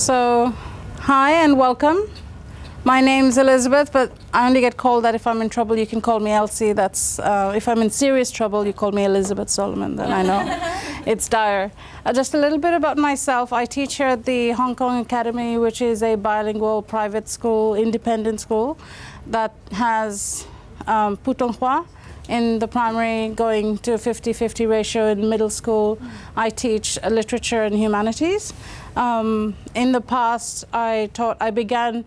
So, hi and welcome. My name's Elizabeth, but I only get called that if I'm in trouble. You can call me Elsie. That's uh, if I'm in serious trouble, you call me Elizabeth Solomon. Then I know it's dire. Uh, just a little bit about myself. I teach here at the Hong Kong Academy, which is a bilingual private school, independent school, that has um, Putonghua in the primary, going to a 50-50 ratio in middle school. I teach literature and humanities. Um, in the past, I taught. I began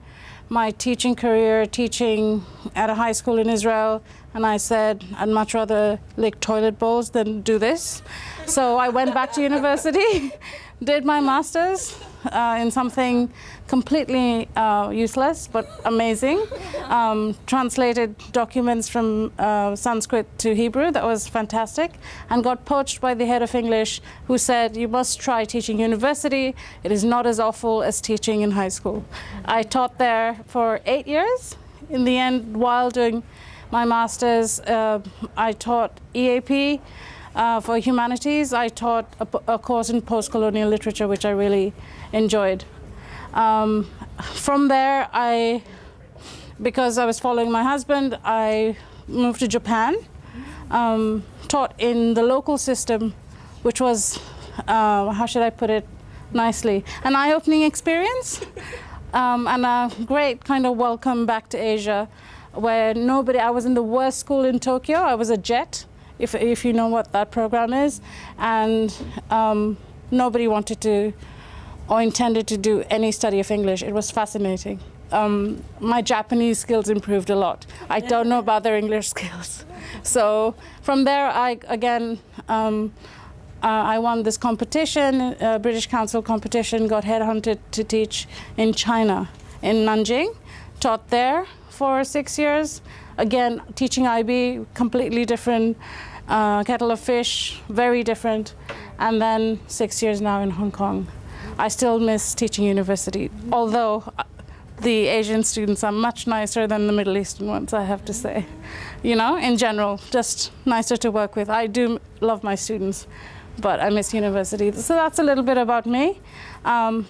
my teaching career teaching at a high school in Israel and I said I'd much rather lick toilet bowls than do this. So I went back to university, did my master's uh, in something completely uh, useless but amazing. Um, translated documents from uh, Sanskrit to Hebrew, that was fantastic, and got poached by the head of English who said, you must try teaching university. It is not as awful as teaching in high school. I taught there for eight years. In the end, while doing my master's, uh, I taught EAP, uh, for humanities, I taught a, a course in post-colonial literature, which I really enjoyed. Um, from there, I, because I was following my husband, I moved to Japan, um, taught in the local system, which was, uh, how should I put it nicely, an eye-opening experience um, and a great kind of welcome back to Asia where nobody, I was in the worst school in Tokyo, I was a jet, if, if you know what that program is. And um, nobody wanted to or intended to do any study of English. It was fascinating. Um, my Japanese skills improved a lot. I don't know about their English skills. So from there, I again, um, uh, I won this competition, uh, British Council competition, got headhunted to teach in China, in Nanjing, taught there for six years. Again, teaching IB, completely different uh, kettle of fish, very different. And then six years now in Hong Kong. I still miss teaching university, although uh, the Asian students are much nicer than the Middle Eastern ones, I have to say. You know, in general, just nicer to work with. I do love my students, but I miss university. So that's a little bit about me. Um,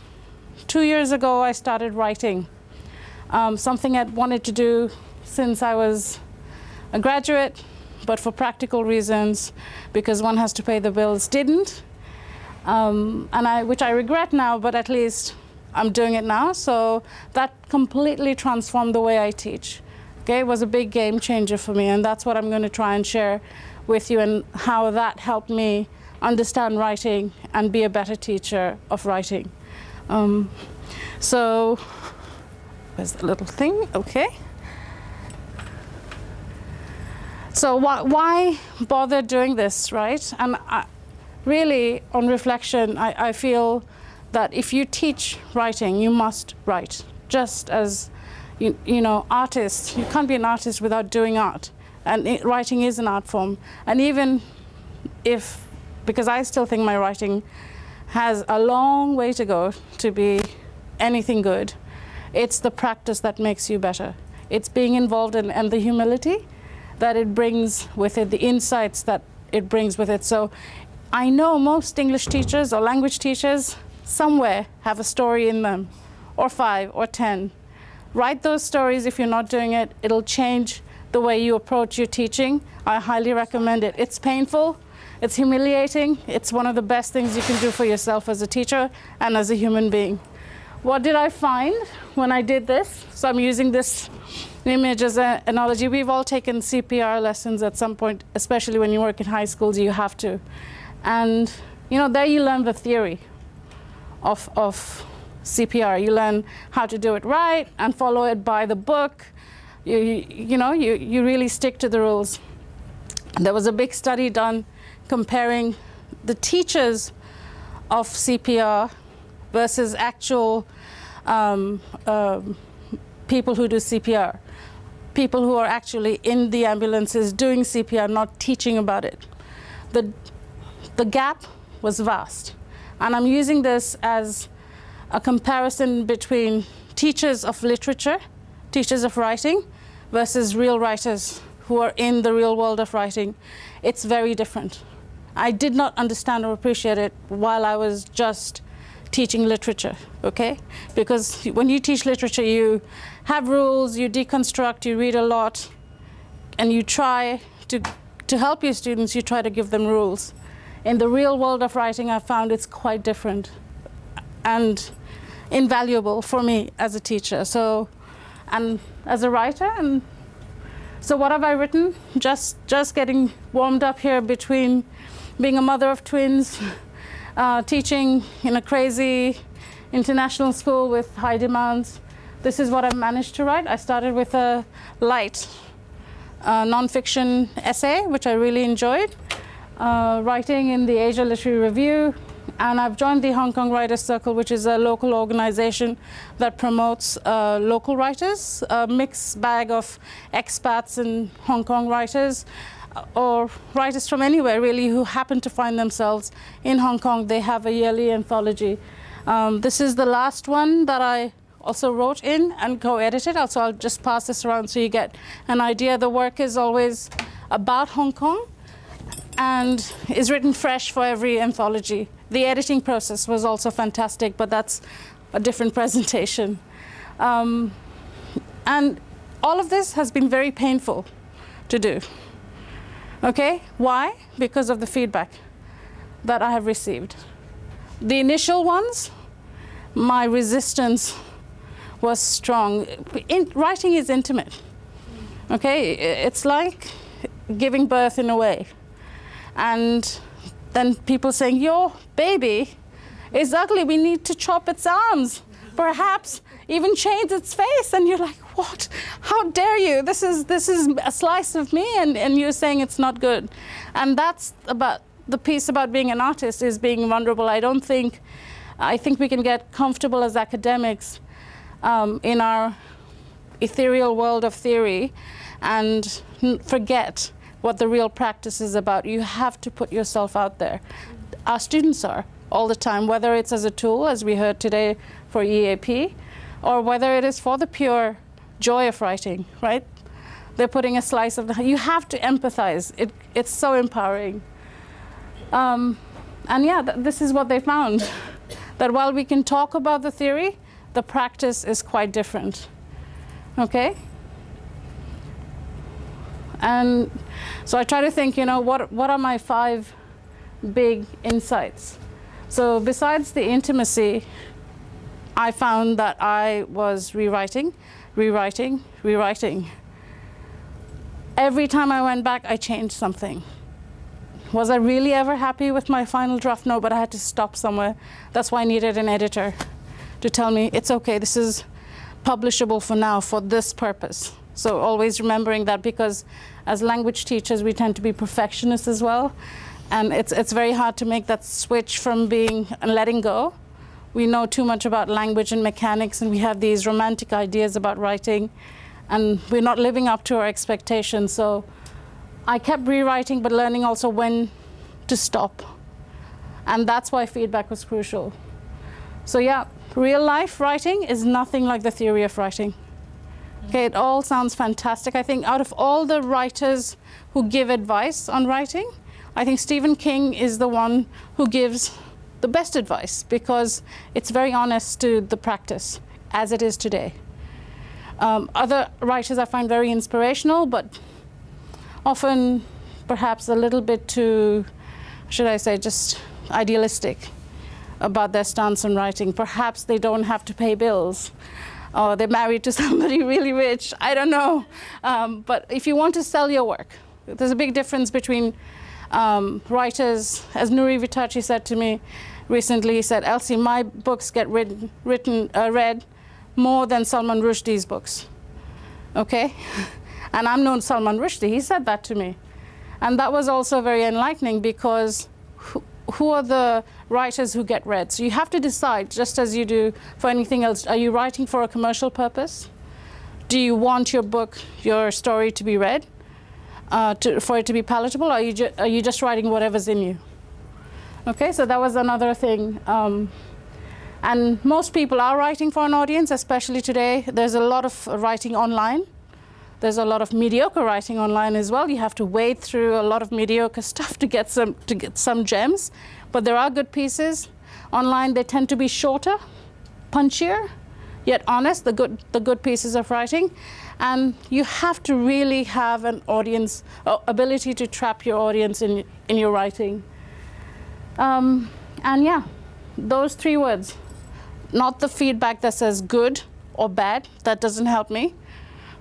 two years ago, I started writing, um, something I'd wanted to do since I was a graduate, but for practical reasons, because one has to pay the bills, didn't. Um, and I, which I regret now, but at least I'm doing it now. So that completely transformed the way I teach. Okay, it was a big game changer for me, and that's what I'm going to try and share with you and how that helped me understand writing and be a better teacher of writing. Um, so, where's the little thing? Okay. So why, why bother doing this, right? And I, really, on reflection, I, I feel that if you teach writing, you must write. Just as, you, you know, artists, you can't be an artist without doing art. And it, writing is an art form. And even if, because I still think my writing has a long way to go to be anything good, it's the practice that makes you better. It's being involved in, and the humility that it brings with it, the insights that it brings with it. So I know most English teachers or language teachers somewhere have a story in them, or five or 10. Write those stories if you're not doing it. It'll change the way you approach your teaching. I highly recommend it. It's painful, it's humiliating, it's one of the best things you can do for yourself as a teacher and as a human being. What did I find when I did this? So I'm using this image as an analogy. We've all taken CPR lessons at some point, especially when you work in high schools, you have to. And you know, there you learn the theory of, of CPR. You learn how to do it right and follow it by the book. You, you, you know, you, you really stick to the rules. There was a big study done comparing the teachers of CPR versus actual um, um, people who do CPR, people who are actually in the ambulances doing CPR, not teaching about it. The, the gap was vast. And I'm using this as a comparison between teachers of literature, teachers of writing, versus real writers who are in the real world of writing. It's very different. I did not understand or appreciate it while I was just teaching literature, okay? Because when you teach literature, you have rules, you deconstruct, you read a lot, and you try to, to help your students, you try to give them rules. In the real world of writing, I found it's quite different and invaluable for me as a teacher. So, and as a writer, and so what have I written? Just, just getting warmed up here between being a mother of twins, uh, teaching in a crazy international school with high demands. This is what I've managed to write. I started with a light uh, nonfiction essay, which I really enjoyed, uh, writing in the Asia Literary Review, and I've joined the Hong Kong Writers Circle, which is a local organization that promotes uh, local writers, a mixed bag of expats and Hong Kong writers, uh, or writers from anywhere really who happen to find themselves in Hong Kong. They have a yearly anthology. Um, this is the last one that I also wrote in and co-edited. Also, I'll just pass this around so you get an idea. The work is always about Hong Kong and is written fresh for every anthology. The editing process was also fantastic, but that's a different presentation. Um, and all of this has been very painful to do. Okay, why? Because of the feedback that I have received. The initial ones, my resistance was strong. In, writing is intimate. Okay, it's like giving birth in a way. And then people saying, your baby is ugly, we need to chop its arms, perhaps even change its face. And you're like, what? How dare you? This is, this is a slice of me and, and you're saying it's not good. And that's about the piece about being an artist is being vulnerable. I don't think, I think we can get comfortable as academics um, in our ethereal world of theory and forget what the real practice is about. You have to put yourself out there. Our students are all the time, whether it's as a tool, as we heard today for EAP, or whether it is for the pure joy of writing, right? They're putting a slice of the, you have to empathize. It, it's so empowering. Um, and yeah, th this is what they found. that while we can talk about the theory, the practice is quite different. Okay? And so I try to think, you know, what, what are my five big insights? So besides the intimacy, I found that I was rewriting, rewriting, rewriting. Every time I went back, I changed something. Was I really ever happy with my final draft? No, but I had to stop somewhere. That's why I needed an editor to tell me, it's okay, this is publishable for now for this purpose. So always remembering that because as language teachers, we tend to be perfectionists as well. And it's, it's very hard to make that switch from being and letting go. We know too much about language and mechanics, and we have these romantic ideas about writing, and we're not living up to our expectations. So I kept rewriting, but learning also when to stop. And that's why feedback was crucial. So yeah, real life writing is nothing like the theory of writing. Okay, it all sounds fantastic. I think out of all the writers who give advice on writing, I think Stephen King is the one who gives the best advice because it's very honest to the practice as it is today. Um, other writers I find very inspirational, but often perhaps a little bit too, should I say, just idealistic about their stance on writing. Perhaps they don't have to pay bills or they're married to somebody really rich. I don't know. Um, but if you want to sell your work, there's a big difference between um, writers, as Nury Vittachi said to me recently, he said, Elsie, my books get written, written uh, read more than Salman Rushdie's books. Okay? and I'm known Salman Rushdie, he said that to me. And that was also very enlightening because who, are the writers who get read. So you have to decide, just as you do for anything else, are you writing for a commercial purpose? Do you want your book, your story to be read, uh, to, for it to be palatable, are you, are you just writing whatever's in you? Okay, so that was another thing. Um, and most people are writing for an audience, especially today. There's a lot of writing online. There's a lot of mediocre writing online as well. You have to wade through a lot of mediocre stuff to get some to get some gems. But there are good pieces. Online, they tend to be shorter, punchier, yet honest, the good, the good pieces of writing. And you have to really have an audience, uh, ability to trap your audience in, in your writing. Um, and yeah, those three words, not the feedback that says good or bad, that doesn't help me.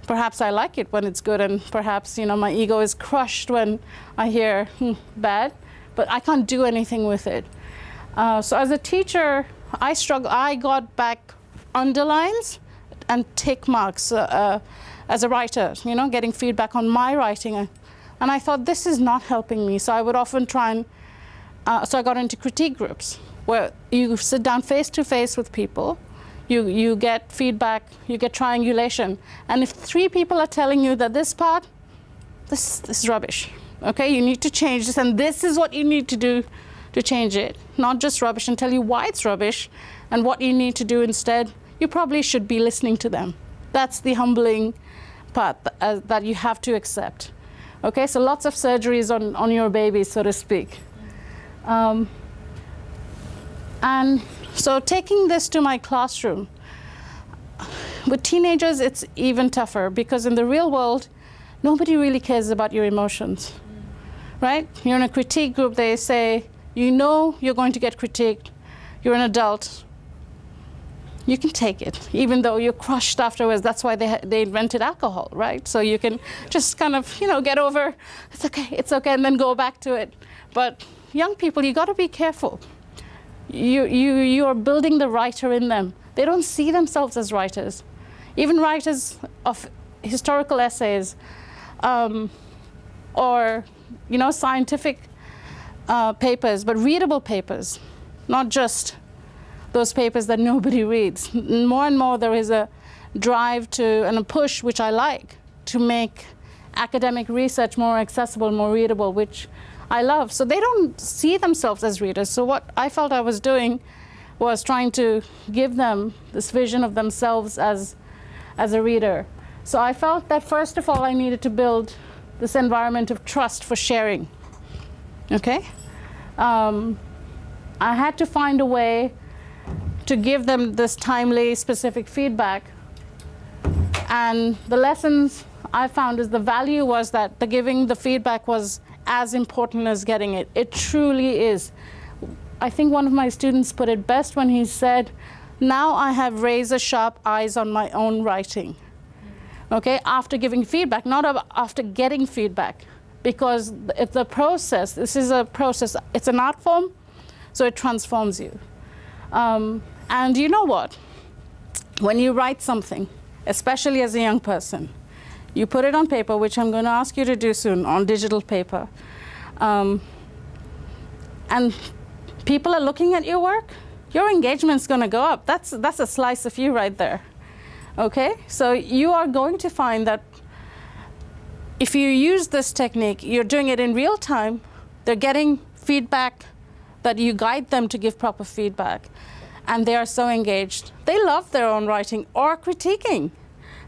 Perhaps I like it when it's good and perhaps you know my ego is crushed when I hear hmm, bad, but I can't do anything with it. Uh, so as a teacher, I struggle, I got back underlines and tick marks uh, uh, as a writer, you know, getting feedback on my writing. And I thought, this is not helping me. So I would often try and, uh, so I got into critique groups where you sit down face to face with people, you, you get feedback, you get triangulation. And if three people are telling you that this part, this, this is rubbish, okay, you need to change this, and this is what you need to do to change it, not just rubbish, and tell you why it's rubbish and what you need to do instead, you probably should be listening to them. That's the humbling part uh, that you have to accept. Okay, so lots of surgeries on, on your baby, so to speak. Um, and so taking this to my classroom, with teenagers, it's even tougher because in the real world, nobody really cares about your emotions, right? You're in a critique group, they say, you know you're going to get critiqued, you're an adult, you can take it, even though you're crushed afterwards. That's why they, they invented alcohol, right? So you can just kind of, you know, get over, it's okay, it's okay, and then go back to it. But young people, you got to be careful. You, you, you are building the writer in them. They don't see themselves as writers. Even writers of historical essays um, or, you know, scientific uh, papers, but readable papers, not just those papers that nobody reads. More and more there is a drive to and a push, which I like, to make academic research more accessible, more readable, which I love. So they don't see themselves as readers. So what I felt I was doing was trying to give them this vision of themselves as, as a reader. So I felt that first of all I needed to build this environment of trust for sharing. Okay? Um, I had to find a way to give them this timely, specific feedback. And the lessons I found is the value was that the giving the feedback was as important as getting it. It truly is. I think one of my students put it best when he said, now I have razor sharp eyes on my own writing. Okay, after giving feedback, not after getting feedback, because it's a process. This is a process. It's an art form, so it transforms you. Um, and you know what? When you write something, especially as a young person, you put it on paper, which I'm going to ask you to do soon, on digital paper. Um, and people are looking at your work, your engagement's going to go up. That's, that's a slice of you right there. Okay? So you are going to find that if you use this technique, you're doing it in real time, they're getting feedback that you guide them to give proper feedback and they are so engaged. They love their own writing or critiquing.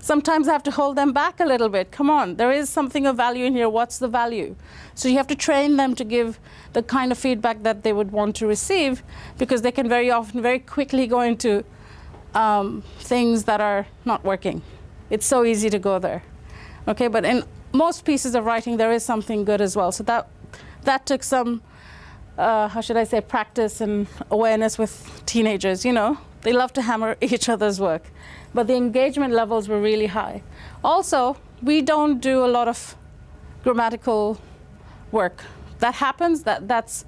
Sometimes I have to hold them back a little bit. Come on, there is something of value in here. What's the value? So you have to train them to give the kind of feedback that they would want to receive because they can very often, very quickly go into um, things that are not working. It's so easy to go there. Okay, but in most pieces of writing, there is something good as well. So that, that took some uh, how should I say, practice and awareness with teenagers, you know. They love to hammer each other's work. But the engagement levels were really high. Also, we don't do a lot of grammatical work. That happens, that, that's,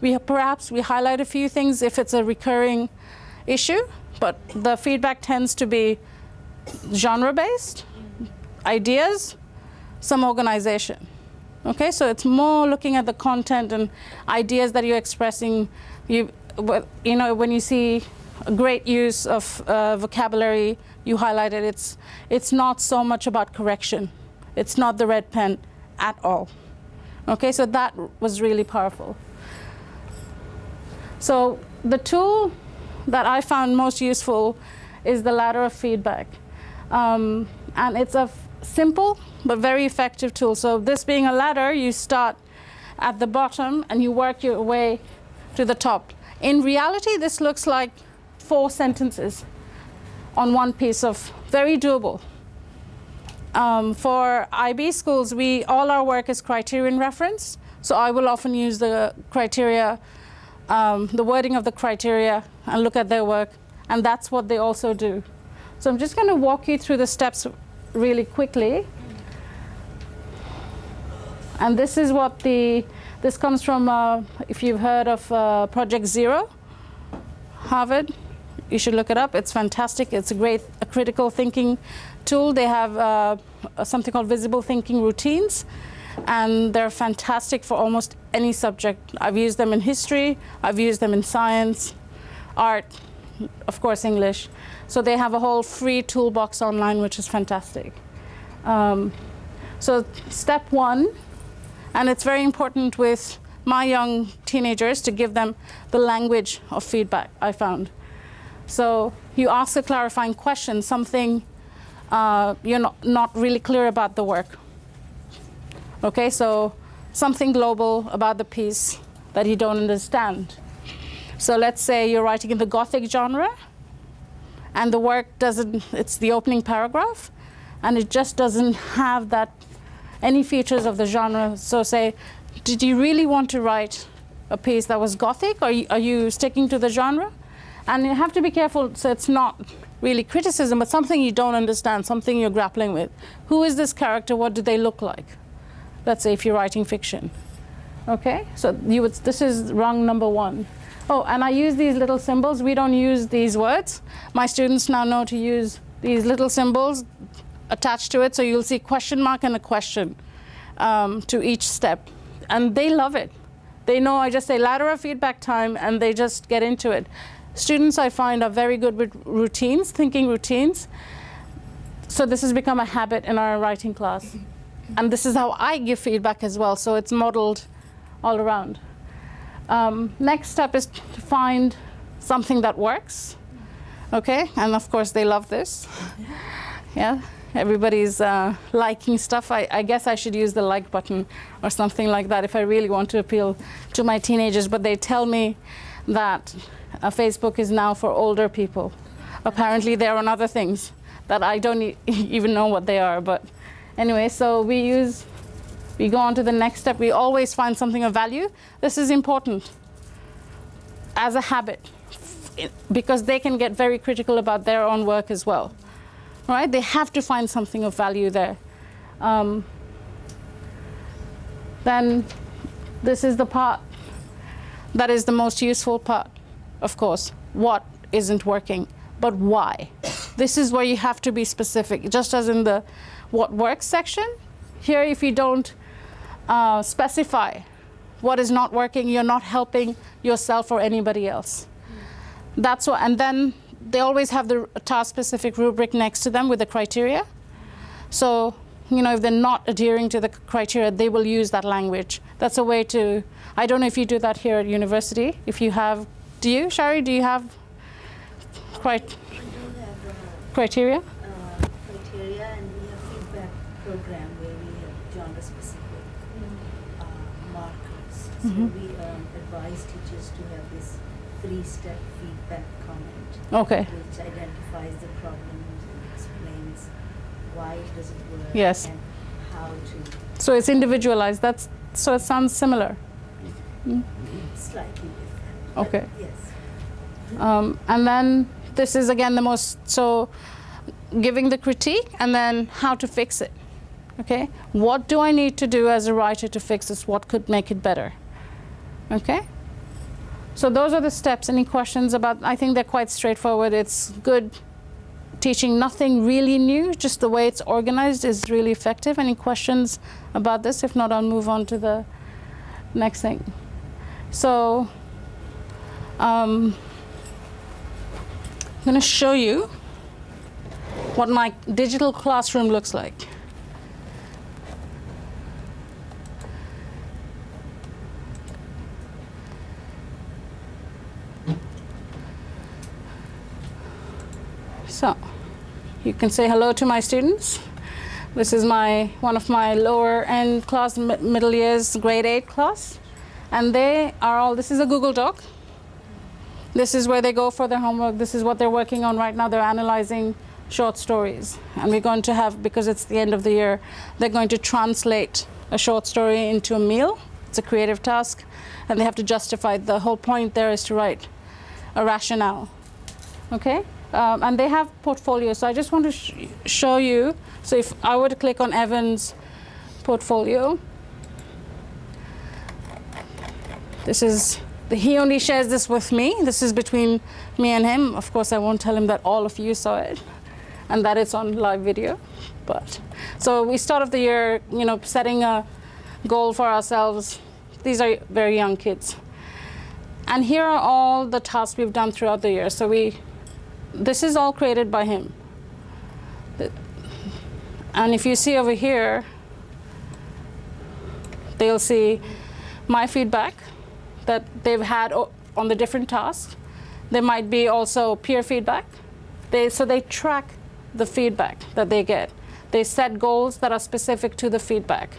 we perhaps we highlight a few things if it's a recurring issue, but the feedback tends to be genre-based, ideas, some organization. Okay, so it's more looking at the content and ideas that you're expressing. You, you know, when you see great use of uh, vocabulary, you highlighted. It's, it's not so much about correction. It's not the red pen at all. Okay, so that was really powerful. So the tool that I found most useful is the ladder of feedback. Um, and it's a simple but very effective tool. So this being a ladder, you start at the bottom and you work your way to the top. In reality, this looks like four sentences on one piece of very doable. Um, for IB schools, we all our work is criterion reference. So I will often use the criteria, um, the wording of the criteria, and look at their work, and that's what they also do. So I'm just going to walk you through the steps really quickly. And this is what the, this comes from, uh, if you've heard of uh, Project Zero, Harvard, you should look it up. It's fantastic. It's a great a critical thinking tool. They have uh, something called visible thinking routines, and they're fantastic for almost any subject. I've used them in history, I've used them in science, art, of course, English. So they have a whole free toolbox online, which is fantastic. Um, so step one, and it's very important with my young teenagers to give them the language of feedback, I found. So you ask a clarifying question, something uh, you're not, not really clear about the work. Okay, so something global about the piece that you don't understand. So let's say you're writing in the Gothic genre, and the work doesn't, it's the opening paragraph, and it just doesn't have that, any features of the genre. So say, did you really want to write a piece that was Gothic, or are you, are you sticking to the genre? And you have to be careful so it's not really criticism, but something you don't understand, something you're grappling with. Who is this character? What do they look like? Let's say if you're writing fiction. Okay, so you would, this is wrong number one. Oh, and I use these little symbols. We don't use these words. My students now know to use these little symbols attached to it. So you'll see question mark and a question um, to each step. And they love it. They know I just say ladder of feedback time and they just get into it. Students I find are very good with routines, thinking routines. So this has become a habit in our writing class. And this is how I give feedback as well. So it's modeled all around. Um, next step is to find something that works. Okay, and of course they love this. Yeah, everybody's uh, liking stuff. I, I, guess I should use the like button or something like that if I really want to appeal to my teenagers. But they tell me that uh, Facebook is now for older people. Apparently they're on other things that I don't e even know what they are. But anyway, so we use we go on to the next step. We always find something of value. This is important as a habit because they can get very critical about their own work as well. Right? They have to find something of value there. Um, then this is the part that is the most useful part, of course. What isn't working, but why? This is where you have to be specific, just as in the what works section. Here, if you don't uh, specify what is not working, you're not helping yourself or anybody else. That's what, and then they always have the task-specific rubric next to them with the criteria. So, you know, if they're not adhering to the criteria, they will use that language. That's a way to, I don't know if you do that here at university. If you have, do you, Shari, do you have uh, criteria? Uh, criteria and we have feedback program where we have genre-specific markers. so mm -hmm. we um, advise teachers to have this three-step feedback comment, okay. which identifies the problems and explains why it doesn't work yes. and how to. So it's individualized. That's so it sounds similar. Mm. Slightly different. Okay. Yes. Um, and then this is again the most so giving the critique and then how to fix it. Okay, what do I need to do as a writer to fix this? What could make it better? Okay? So those are the steps. Any questions about, I think they're quite straightforward. It's good teaching nothing really new, just the way it's organized is really effective. Any questions about this? If not, I'll move on to the next thing. So um, I'm going to show you what my digital classroom looks like. So you can say hello to my students. This is my one of my lower end class, middle years, grade 8 class. And they are all, this is a Google Doc. This is where they go for their homework. This is what they're working on right now. They're analyzing short stories. And we're going to have, because it's the end of the year, they're going to translate a short story into a meal. It's a creative task. And they have to justify. The whole point there is to write a rationale. Okay? Um, and they have portfolios. So I just want to sh show you. So if I were to click on Evan's portfolio, this is he only shares this with me. This is between me and him. Of course, I won't tell him that all of you saw it and that it's on live video. But so we start off the year, you know, setting a goal for ourselves. These are very young kids. And here are all the tasks we've done throughout the year. So we, this is all created by him. And if you see over here, they'll see my feedback that they've had on the different tasks. There might be also peer feedback. They, so they track the feedback that they get. They set goals that are specific to the feedback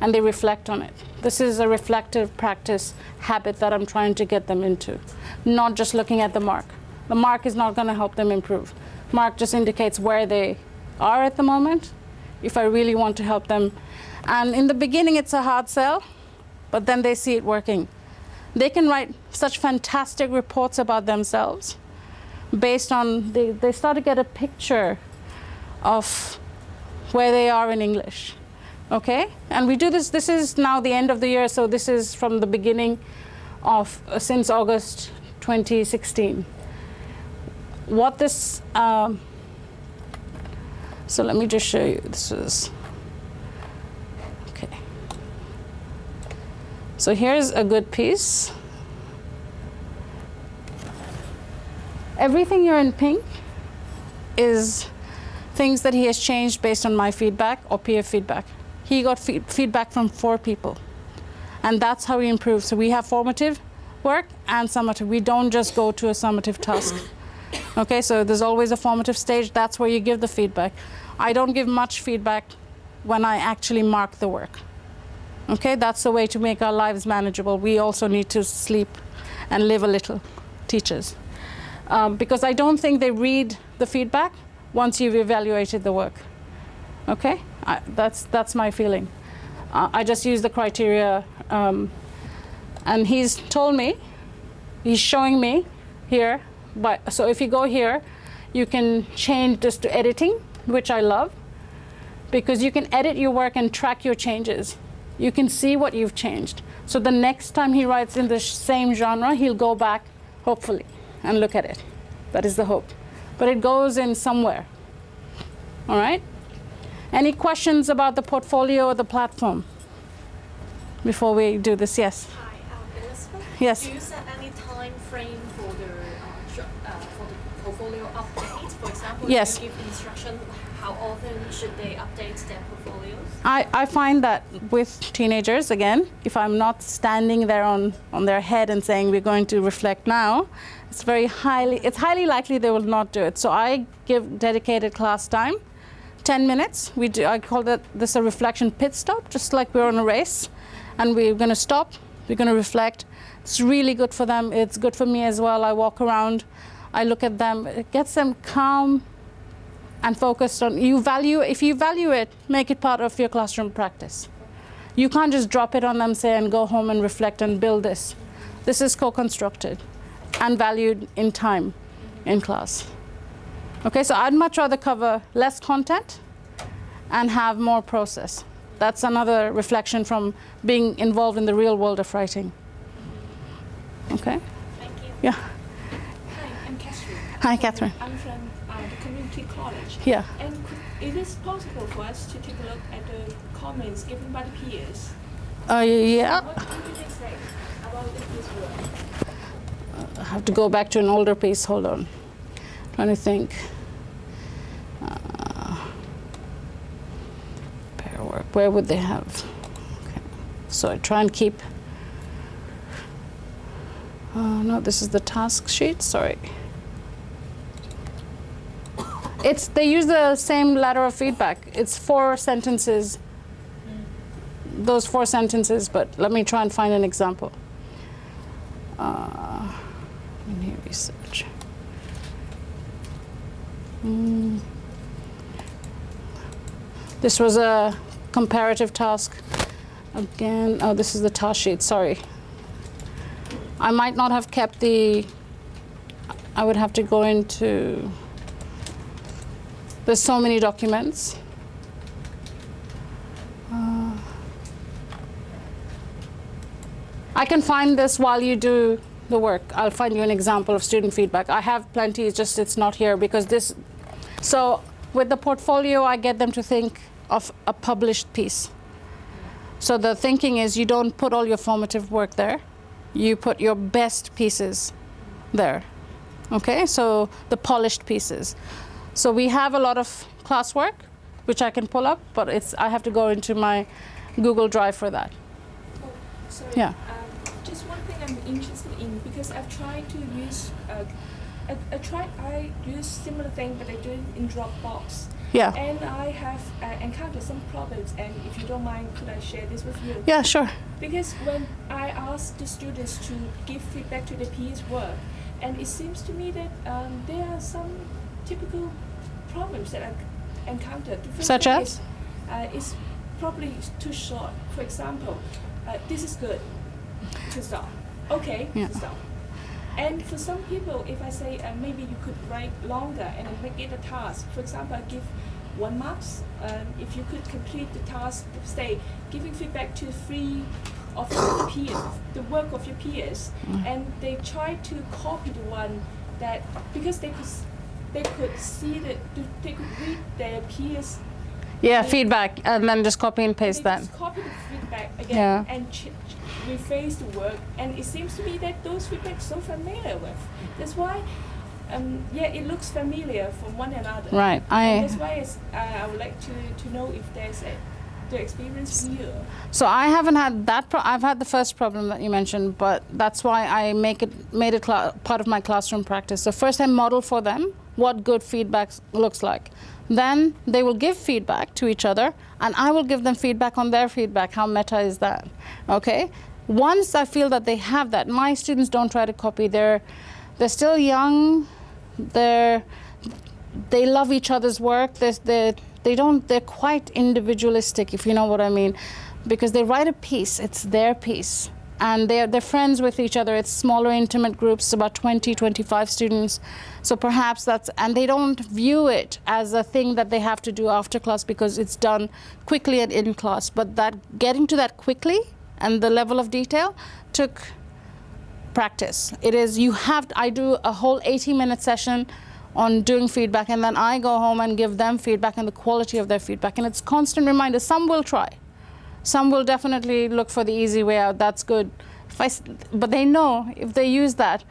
and they reflect on it. This is a reflective practice habit that I'm trying to get them into, not just looking at the mark. The mark is not going to help them improve. Mark just indicates where they are at the moment, if I really want to help them. And in the beginning, it's a hard sell, but then they see it working. They can write such fantastic reports about themselves based on, they, they start to get a picture of where they are in English. Okay? And we do this, this is now the end of the year, so this is from the beginning of, uh, since August 2016. What this, um, so let me just show you, this is, So here's a good piece. Everything you're in pink is things that he has changed based on my feedback or peer feedback. He got fe feedback from four people. And that's how we improve. So we have formative work and summative. We don't just go to a summative task. Okay, so there's always a formative stage. That's where you give the feedback. I don't give much feedback when I actually mark the work. Okay, that's the way to make our lives manageable. We also need to sleep and live a little, teachers. Um, because I don't think they read the feedback once you've evaluated the work. Okay, I, that's, that's my feeling. Uh, I just use the criteria um, and he's told me, he's showing me here, but, so if you go here, you can change this to editing, which I love, because you can edit your work and track your changes. You can see what you've changed. So the next time he writes in the same genre, he'll go back, hopefully, and look at it. That is the hope but it goes in somewhere. All right? Any questions about the portfolio or the platform before we do this? Yes? Hi, um, Elizabeth. Yes. Do you set any time frame for the, uh, uh, for the portfolio update? For example, yes. you give instruction, how often should they update their portfolios? I, I find that with teenagers, again, if I'm not standing there on, on their head and saying we're going to reflect now, it's very highly, it's highly likely they will not do it. So I give dedicated class time, 10 minutes. We do, I call that this a reflection pit stop, just like we're on a race. And we're going to stop, we're going to reflect. It's really good for them. It's good for me as well. I walk around, I look at them. It gets them calm and focused on, you value, if you value it, make it part of your classroom practice. You can't just drop it on them, say, and go home and reflect and build this. This is co-constructed and valued in time in class. Okay, so I'd much rather cover less content and have more process. That's another reflection from being involved in the real world of writing. Okay? Thank you. Yeah. Hi, I'm Catherine. Hi, Catherine. I'm from uh, the community college. Yeah. And could, it is possible for us to take a look at the comments given by the peers. Uh, yeah. What do they say about this work? I have to go back to an older piece. Hold on. Trying to think. Uh, pair work. Where would they have? Okay. So I try and keep. Uh, no, this is the task sheet. Sorry. It's they use the same ladder of feedback. It's four sentences. Those four sentences, but let me try and find an example. Uh, In here, research. Mm. This was a comparative task. Again, oh, this is the task sheet, sorry. I might not have kept the, I would have to go into, there's so many documents. Uh, I can find this while you do the work. I'll find you an example of student feedback. I have plenty, it's just it's not here because this, so with the portfolio, I get them to think of a published piece. So the thinking is you don't put all your formative work there, you put your best pieces there. Okay, so the polished pieces. So we have a lot of classwork, which I can pull up, but it's I have to go into my Google Drive for that. Oh, sorry. Yeah. Um, just one thing I'm interested in because I've tried to use. Uh, I, I tried. I use similar thing, but I do it in Dropbox. Yeah. And I have uh, encountered some problems. And if you don't mind, could I share this with you? Yeah, sure. Because when I ask the students to give feedback to the peers' work, and it seems to me that um, there are some typical problems that I encountered. The first Such as? Is, uh, it's probably too short. For example, uh, this is good. To stop. Okay. Yeah. To stop. And for some people, if I say uh, maybe you could write longer and make it a task. For example, I give one marks. Um, if you could complete the task, say giving feedback to three of your peers, the work of your peers, and they try to copy the one that because they could they could see the they could read their peers Yeah, They- feedback, and then just copy and paste that. just copy the feedback again Yeah. and rephrase the work, and it seems to me that those feedbacks so familiar with. That's why, um, yeah, it looks familiar from one another. Right. And I that's why it's, uh, I would like to, to know if there's a, the experience here. so I haven't had that. Pro- I've had the first problem that you mentioned, but that's why I make it made it part of my classroom practice. So first I model for them what good feedback looks like. Then they will give feedback to each other, and I will give them feedback on their feedback. How meta is that? Okay. Once I feel that they have that, my students don't try to copy. They're they're still young. They're they love each other's work. They they they don't. They're quite individualistic, if you know what I mean, because they write a piece. It's their piece, and they're they're friends with each other. It's smaller, intimate groups, about 20, 25 students. So perhaps that's and they don't view it as a thing that they have to do after class because it's done quickly and in class. But that getting to that quickly and the level of detail took practice. It is you have I do a whole 80 minute session on doing feedback and then I go home and give them feedback and the quality of their feedback and it's constant reminder some will try. Some will definitely look for the easy way out. That's good. I but they know if they use that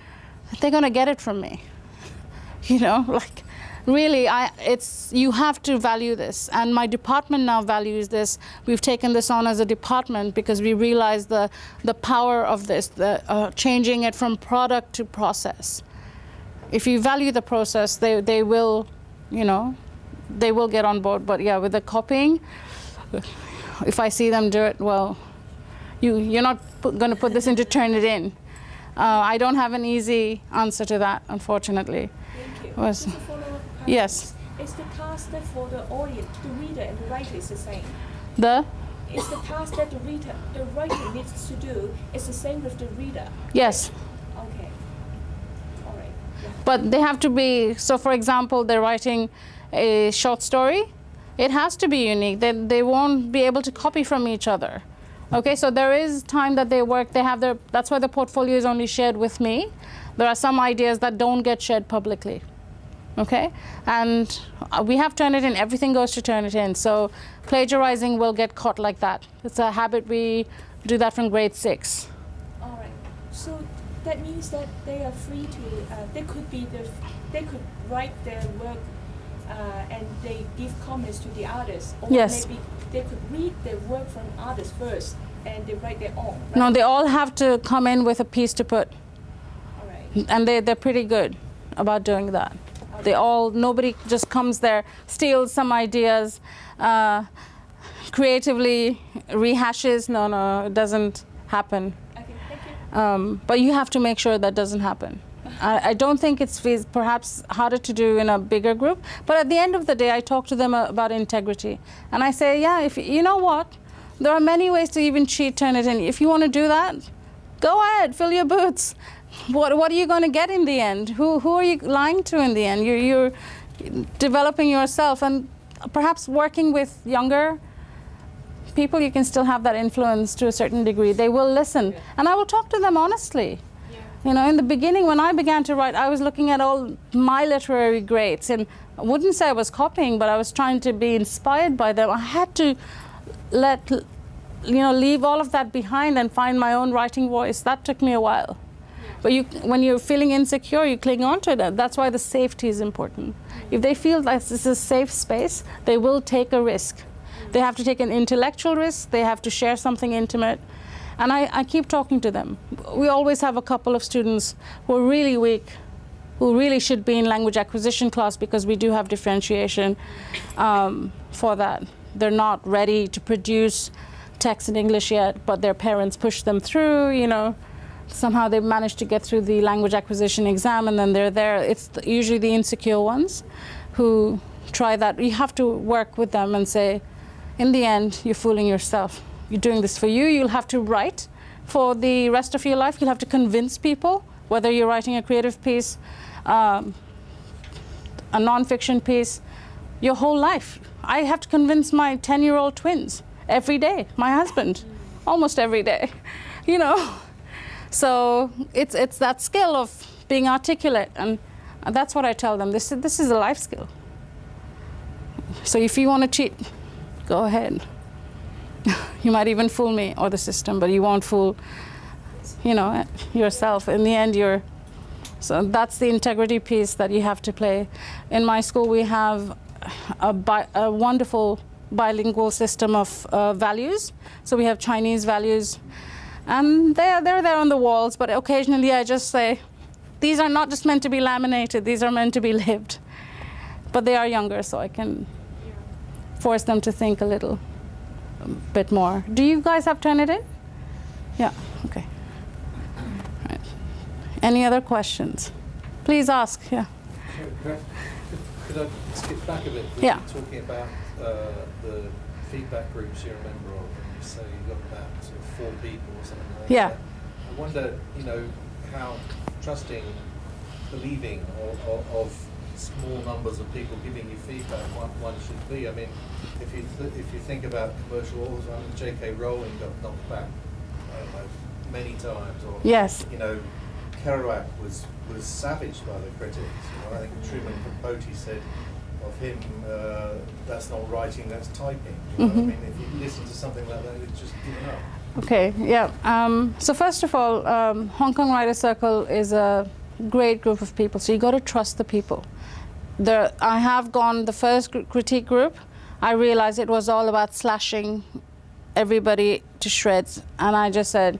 they're going to get it from me. You know, like really I it's you have to value this and my department now values this. We've taken this on as a department because we realize the the power of this, the uh, changing it from product to process if you value the process, they, they will, you know, they will get on board. But yeah, with the copying, if I see them do it, well, you, you're not going to put this into turn Turnitin. Uh, I don't have an easy answer to that, unfortunately. Thank you. Was- Just a follow-up. Yes. Is the task that for the audience, the reader and the writer is the same? The? Is the task that the reader, the writer needs to do is the same with the reader? Yes. Okay. All right. Yeah. But they have to be, so for example, they're writing a short story, it has to be unique. They, they won't be able to copy from each other. Okay, so there is time that they work, they have their, that's why the portfolio is only shared with me. There are some ideas that don't get shared publicly. Okay, and uh, we have Turnitin, everything goes to Turnitin. So plagiarizing will get caught like that. It's a habit, we do that from grade six. All right. So that means that they are free to. Uh, they could be the. They could write their work, and they give comments to the artists. Or Yes. maybe they could read their work from others first, and they write their own. Right? No, they all have to come in with a piece to put. All right. and they, they're pretty good about doing that. They all, nobody just comes there, steals some ideas, uh, creatively rehashes. No, no, it doesn't happen. Okay. Thank you. Um, but you have to make sure that doesn't happen. I, I don't think it's perhaps harder to do in a bigger group. But at the end of the day, I talk to them about integrity, and I say, yeah, if you know what, there are many ways to even cheat Turnitin. If you want to do that, go ahead, fill your boots. What what are you going to get in the end? Who who are you lying to in the end? You're you're developing yourself and perhaps working with younger people you can still have that influence to a certain degree they will listen and i will talk to them honestly you know in the beginning when i began to write i was looking at all my literary greats and i wouldn't say i was copying but i was trying to be inspired by them i had to let you know leave all of that behind and find my own writing voice that took me a while but you, when you're feeling insecure, you cling on to it. That's why the safety is important. If they feel like this is a safe space, they will take a risk. They have to take an intellectual risk. They have to share something intimate. And I, I keep talking to them. We always have a couple of students who are really weak, who really should be in language acquisition class because we do have differentiation um, for that. They're not ready to produce text in English yet, but their parents push them through, you know somehow they manage to get through the language acquisition exam and then they're there. It's usually the insecure ones who try that. You have to work with them and say, in the end, you're fooling yourself. You're doing this for you. You'll have to write for the rest of your life. You'll have to convince people, whether you're writing a creative piece, um, a nonfiction piece, your whole life. I have to convince my 10 year old twins every day, my husband, almost every day, you know. So it's, it's that skill of being articulate, and that's what I tell them. This, this is a life skill. So if you want to cheat, go ahead. you might even fool me or the system, but you won't fool, you know, yourself. In the end, you're. So that's the integrity piece that you have to play. In my school, we have a, bi- a wonderful bilingual system of uh, values. So we have Chinese values, and they're, they're there on the walls, but occasionally I just say, these are not just meant to be laminated, these are meant to be lived. But they are younger, so I can force them to think a little bit more. Do you guys have Turnitin? Yeah, okay. Right. Any other questions? Please ask, yeah. Could I- could I skip back a bit? We Yeah. were Talking about uh, the feedback groups you're a member of, and you say you've got about sort of four people or something like Yeah. that. I wonder, you know, how trusting, believing of, of small numbers of people giving you feedback one, one should be. I mean, if you th- if you think about commercial authors, I mean, J.K. Rowling got knocked back, know, many times, or Yes. you know, Kerouac was was savaged by the critics. You know, I think Truman Capote said of him, uh, "That's not writing, that's typing." You know? Mhm. I mean, if you listen to something like that, it's just given up. Okay, yeah. Um, so first of all, um, Hong Kong Writers Circle is a great group of people. So you got to trust the people. There, I have gone the first critique group. I realized it was all about slashing everybody to shreds, and I just said,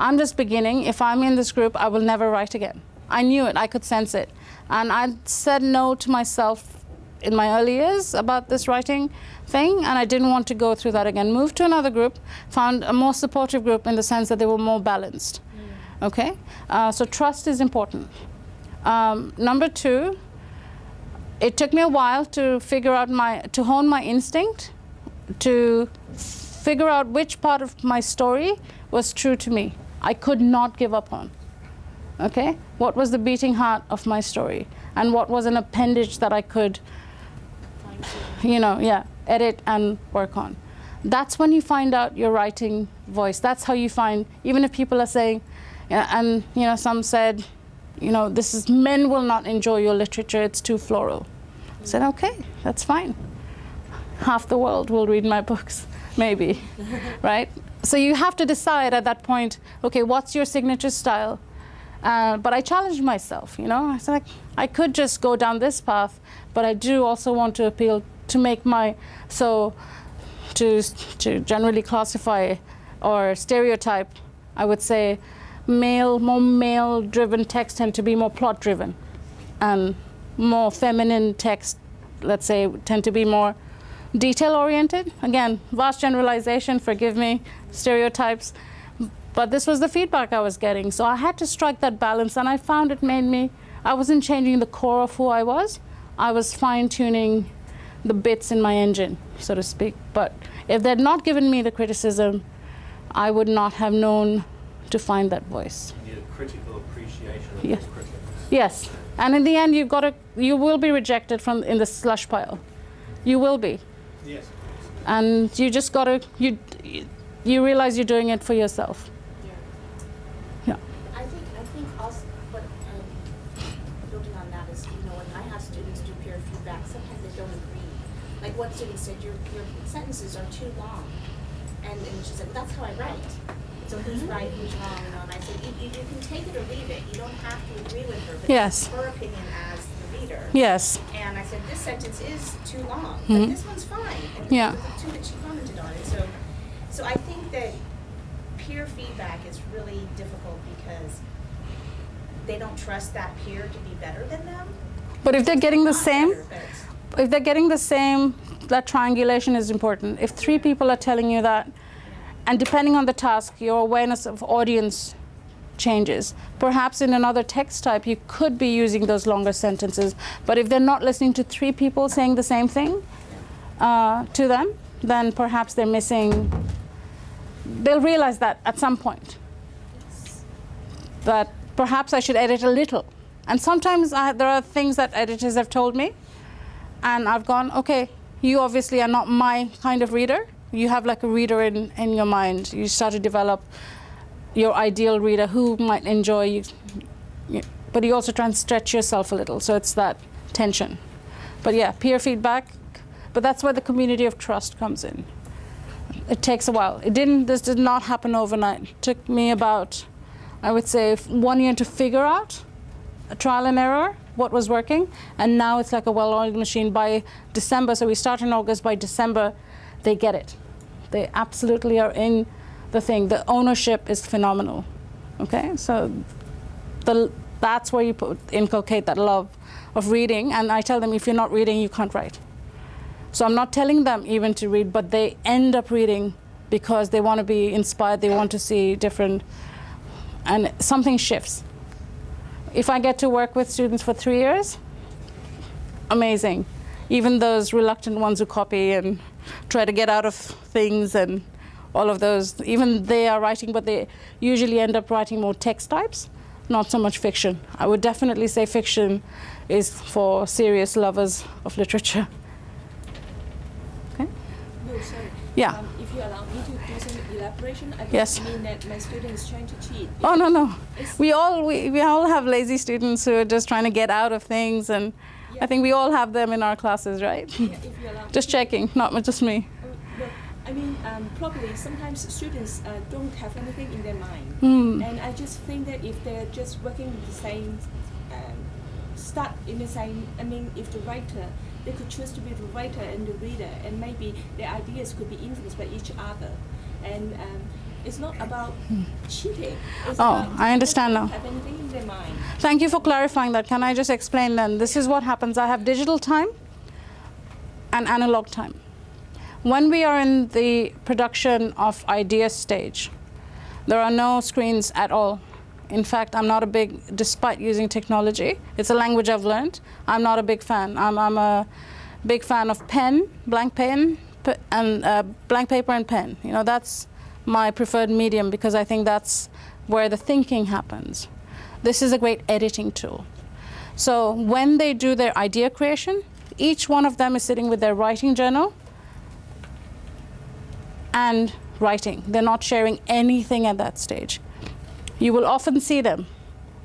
I'm just beginning. If I'm in this group, I will never write again. I knew it. I could sense it, and I said no to myself in my early years about this writing thing, and I didn't want to go through that again. Moved to another group, found a more supportive group in the sense that they were more balanced. Okay, uh, so trust is important. Um, number two, it took me a while to figure out my to hone my instinct, to figure out which part of my story was true to me. I could not give up on. Okay, what was the beating heart of my story, and what was an appendage that I could you know, yeah, edit and work on. That's when you find out your writing voice. That's how you find, even if people are saying, and you know, some said, you know, this is men will not enjoy your literature. It's too floral. I said, okay, that's fine. Half the world will read my books, maybe, right? So you have to decide at that point, okay, what's your signature style? Uh, but I challenged myself, you know. I said, like, I could just go down this path, but I do also want to appeal to make my so to to generally classify or stereotype. I would say male, more male-driven texts tend to be more plot-driven, and more feminine texts, let's say, tend to be more detail-oriented. Again, vast generalization. Forgive me, stereotypes. But this was the feedback I was getting. So I had to strike that balance, and I found it made me, I wasn't changing the core of who I was, I was fine tuning the bits in my engine, so to speak. But if they'd not given me the criticism, I would not have known to find that voice. You need a critical appreciation of Yes. critics. Yes, and in the end, you've got to, you will be rejected from in the slush pile. You will be, Yes. and you just got to you you realize you're doing it for yourself. Yeah. I think, I think also, what, um, building on that is, you know, when I have students do peer feedback, sometimes they don't agree. Like one student said, your, your sentences are too long. And, and she said, well, that's how I write. So who's right, who's wrong, you know, and I said, you, you, you can take it or leave it, you don't have to agree with her, but Yes. her opinion as the reader. Yes. And I said, this sentence is too long, Mhm. but this one's fine. And Yeah. the two that she commented on it, so, so I think that peer feedback is really difficult because they don't trust that peer to be better than them. But if they're getting the same, better, if they're getting the same, that triangulation is important. If three people are telling you that, and depending on the task, your awareness of audience changes. Perhaps in another text type, you could be using those longer sentences. But if they're not listening to three people saying the same thing uh, to them, then perhaps they're missing. They'll realize that at some point. That perhaps I should edit a little. And sometimes I, there are things that editors have told me and I've gone, okay, you obviously are not my kind of reader. You have like a reader in, in your mind. You start to develop your ideal reader who might enjoy you. But you also try and stretch yourself a little. So it's that tension. But yeah, peer feedback. But that's where the community of trust comes in. It takes a while. It didn't, this did not happen overnight. It took me about, I would say, one year to figure out a trial and error what was working and now it's like a well-oiled machine by december so we start in august by december they get it they absolutely are in the thing. The ownership is phenomenal. Okay? So the, that's where you put, inculcate that love of reading. And i tell them if you're not reading you can't write. So i'm not telling them even to read but they end up reading because they want to be inspired they want to see different and something shifts. If I get to work with students for three years, amazing. Even those reluctant ones who copy and try to get out of things and all of those, even they are writing, but they usually end up writing more text types, not so much fiction. I would definitely say fiction is for serious lovers of literature. Okay? No, sorry. Yeah. Um, if you allow me to do some elaboration, I don't Yes. mean that my student is trying to cheat. Oh no no, we all we, we all have lazy students who are just trying to get out of things, and I think we all have them in our classes, right? Yeah, if you allow Just checking, not just me. Uh, I mean, um, probably sometimes students uh, don't have anything in their mind. Hmm. And I just think that if they're just working with the same, um, start in the same, I mean, if the writer, they could choose to be the writer and the reader, and maybe their ideas could be influenced by each other. And um, it's not about cheating. It's Oh, about I understand now. Have anything in their mind. Thank you for clarifying that. Can I just explain then? This is what happens. I have digital time and analog time. When we are in the production of idea stage, there are no screens at all. In fact, I'm not a big, despite using technology, it's a language I've learned. I'm not a big fan. I'm, I'm a big fan of pen, blank pen, and uh, blank paper and pen. You know, that's my preferred medium because I think that's where the thinking happens. This is a great editing tool. So when they do their idea creation, each one of them is sitting with their writing journal and writing. They're not sharing anything at that stage. You will often see them.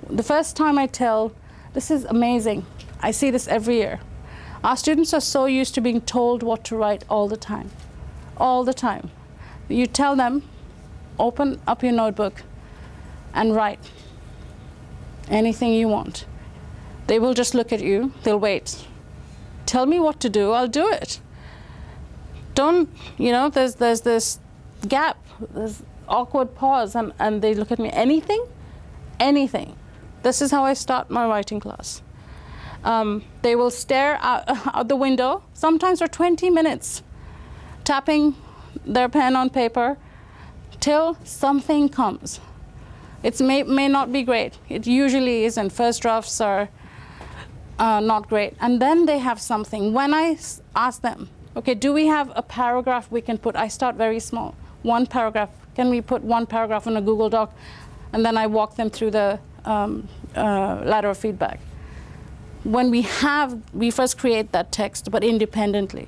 The first time I tell, this is amazing. I see this every year. Our students are so used to being told what to write all the time. All the time. You tell them, open up your notebook and write anything you want. They will just look at you, they'll wait. Tell me what to do, I'll do it. Don't, you know, there's, there's this gap, this awkward pause, and, and they look at me, anything? Anything. This is how I start my writing class. Um, they will stare out, out the window, sometimes for 20 minutes, tapping their pen on paper, till something comes. It may, may not be great. It usually isn't. First drafts are uh, not great. And then they have something. When I ask them, okay, do we have a paragraph we can put? I start very small. One paragraph. Can we put one paragraph in a Google Doc? And then I walk them through the um, uh, ladder of feedback. When we have, we first create that text, but independently.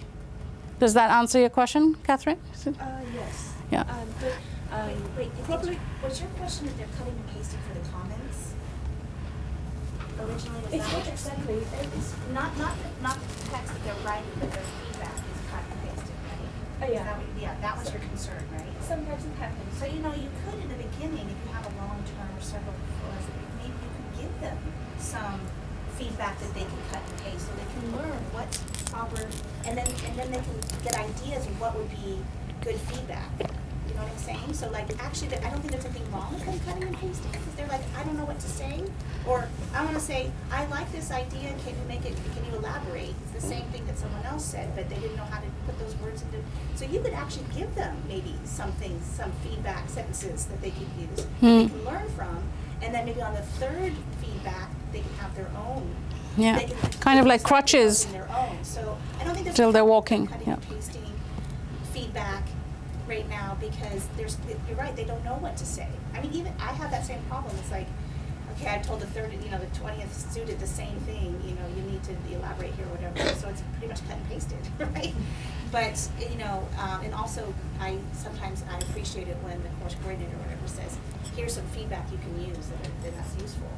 Does that answer your question, Catherine? Uh, yes. Yeah. Um, but um, Wait, wait, probably was your question if they're cutting and pasting for the comments? Originally, was it's that what you're saying? exactly. It is, Not, not, the- not the text that they're writing, but their feedback is cut and pasted, right? Oh, Is yeah. that what- Yeah, that was your concern, right? sometimes it happens. So, you know, you could in the beginning, if you have a long term or several, or maybe you could give them some feedback that they can cut and paste, so they can learn what's proper, and then, and then they can get ideas of what would be good feedback. You know what I'm saying? So like, actually, I don't think there's anything wrong with them cutting and pasting, because they're like, I don't know what to say, or I wanna say, I like this idea, can you make it, can you elaborate? It's the same thing that someone else said, but they didn't know how to put those words into, so you could actually give them maybe something, some feedback sentences that they could use, they Hmm. can learn from, and then maybe on the third feedback, they can have their own. Yeah, they can- kind of like crutches. developing Their own, so I don't think there's. Till they're walking, Cutting yeah. pasting feedback right now because there's, you're right, they don't know what to say. I mean, even, I have that same problem, it's like, okay, I told the third, you know, the twentieth student the same thing, you know, you need to elaborate here or whatever, so it's pretty much cut and pasted, right? But, you know, um, and also, I, sometimes I appreciate it when the course coordinator or whatever says, here's some feedback you can use that are, that that's useful.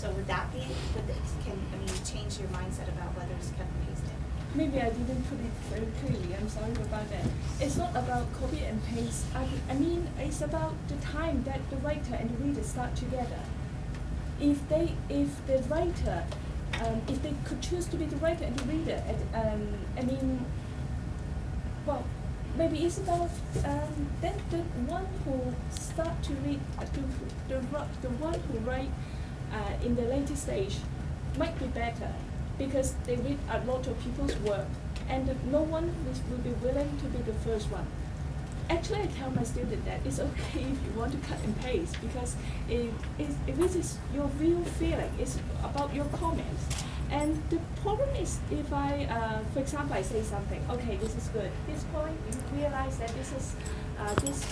So would that be, would it, can, I mean, change your mindset about whether it's cut and pasted? Maybe I didn't put it very clearly. I'm sorry about that. It's not about copy and paste. I, I mean, it's about the time that the writer and the reader start together. If they, if the writer, um, if they could choose to be the writer and the reader, and um, I mean, well, maybe it's about um, then the one who start to read, uh, to, the the one who write uh, in the later stage might be better because they read a lot of people's work and no one will be willing to be the first one. Actually, I tell my student that it's okay if you want to cut and paste because if, if this is your real feeling, it's about your comments. And the problem is if I, uh, for example, I say something, okay, this is good. This point, you realize that this is, uh, this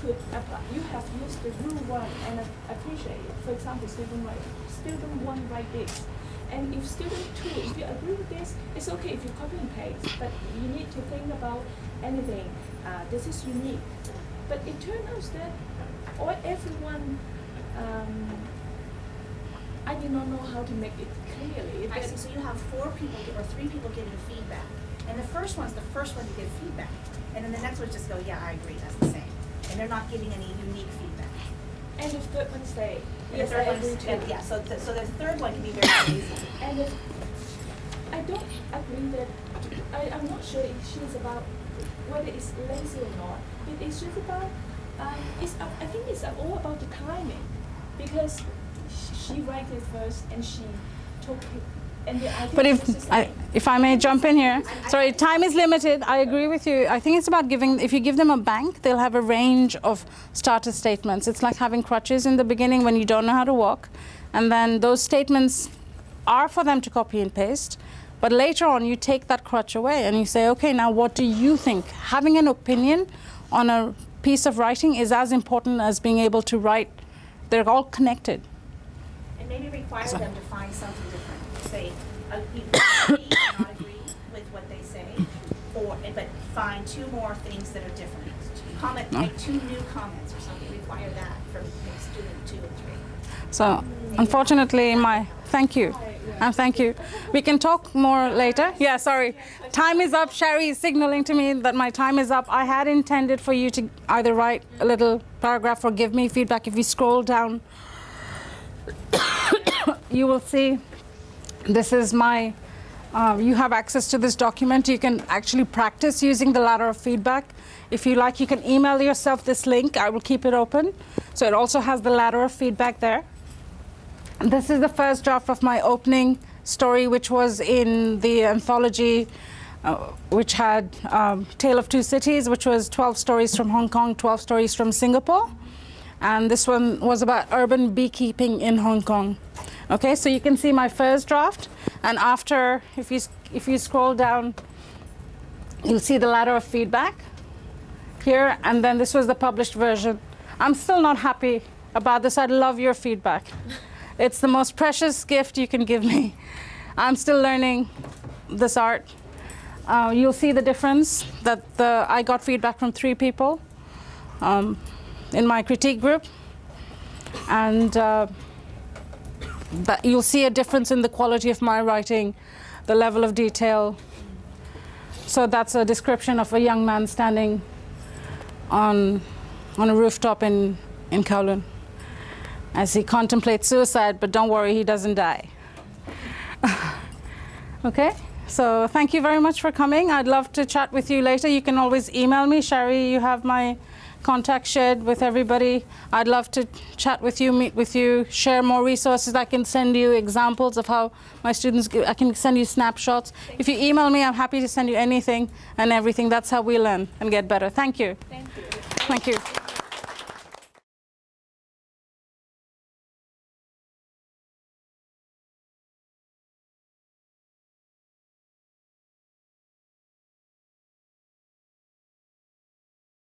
could apply. You have used the rule one and appreciate it. For example, student right, student one write this. And if student two, if you agree with this, it's okay if you copy and paste, but you need to think about anything. Uh, this is unique. But it turns out that all everyone, um, I do not know how to make it clearly. I see, so you have four people, gi- or three people giving feedback, and the first one's the first one to give feedback, and then the next one just go, yeah, I agree, that's the same, and they're not giving any unique feedback. And the third one say, yes, I agree too. and yeah, so, the- so the third one can be very lazy. And if, I don't agree that, I, I'm not sure if she's about whether it's lazy or not. It, it's just about, um, it's, up- I think it's all about the timing. Because sh- she writes it first and she took it, and the idea But if I, if I may jump in here, sorry, time is limited. I agree with you. I think it's about giving. If you give them a bank, they'll have a range of starter statements. It's like having crutches in the beginning when you don't know how to walk, and then those statements are for them to copy and paste. But later on, you take that crutch away and you say, okay, now what do you think? Having an opinion on a piece of writing is as important as being able to write. They're all connected. And maybe require So- them to find something say, agree not agree with what they say, or, but find two more things that are different. Comment, make two new comments or something, require that for student two and three. So, unfortunately, my thank you, and thank you. We can talk more later. Yeah, sorry. Time is up. Sherry is signaling to me that my time is up. I had intended for you to either write a little paragraph or give me feedback. If you scroll down, you will see this is my. Uh, you have access to this document. You can actually practice using the ladder of feedback. If you like, you can email yourself this link. I will keep it open. So it also has the ladder of feedback there. This is the first draft of my opening story, which was in the anthology uh, which had um, Tale of Two Cities, which was 12 stories from Hong Kong, 12 stories from Singapore. And this one was about urban beekeeping in Hong Kong. Okay, so you can see my first draft, and after, if you, if you scroll down, you'll see the ladder of feedback here, and then this was the published version. I'm still not happy about this. I'd love your feedback. It's the most precious gift you can give me. I'm still learning this art. Uh, you'll see the difference that the, I got feedback from three people um, in my critique group, and uh, you'll see a difference in the quality of my writing, the level of detail. So that's a description of a young man standing on, on a rooftop in, in Kowloon as he contemplates suicide, but don't worry, he doesn't die. okay, so thank you very much for coming. I'd love to chat with you later. You can always email me. Sherry, you have my contact shared with everybody. I'd love to chat with you, meet with you, share more resources. I can send you examples of how my students, I can send you snapshots. If you email me, I'm happy to send you anything and everything. That's how we learn and get better. Thank you. Thank you. Thank you.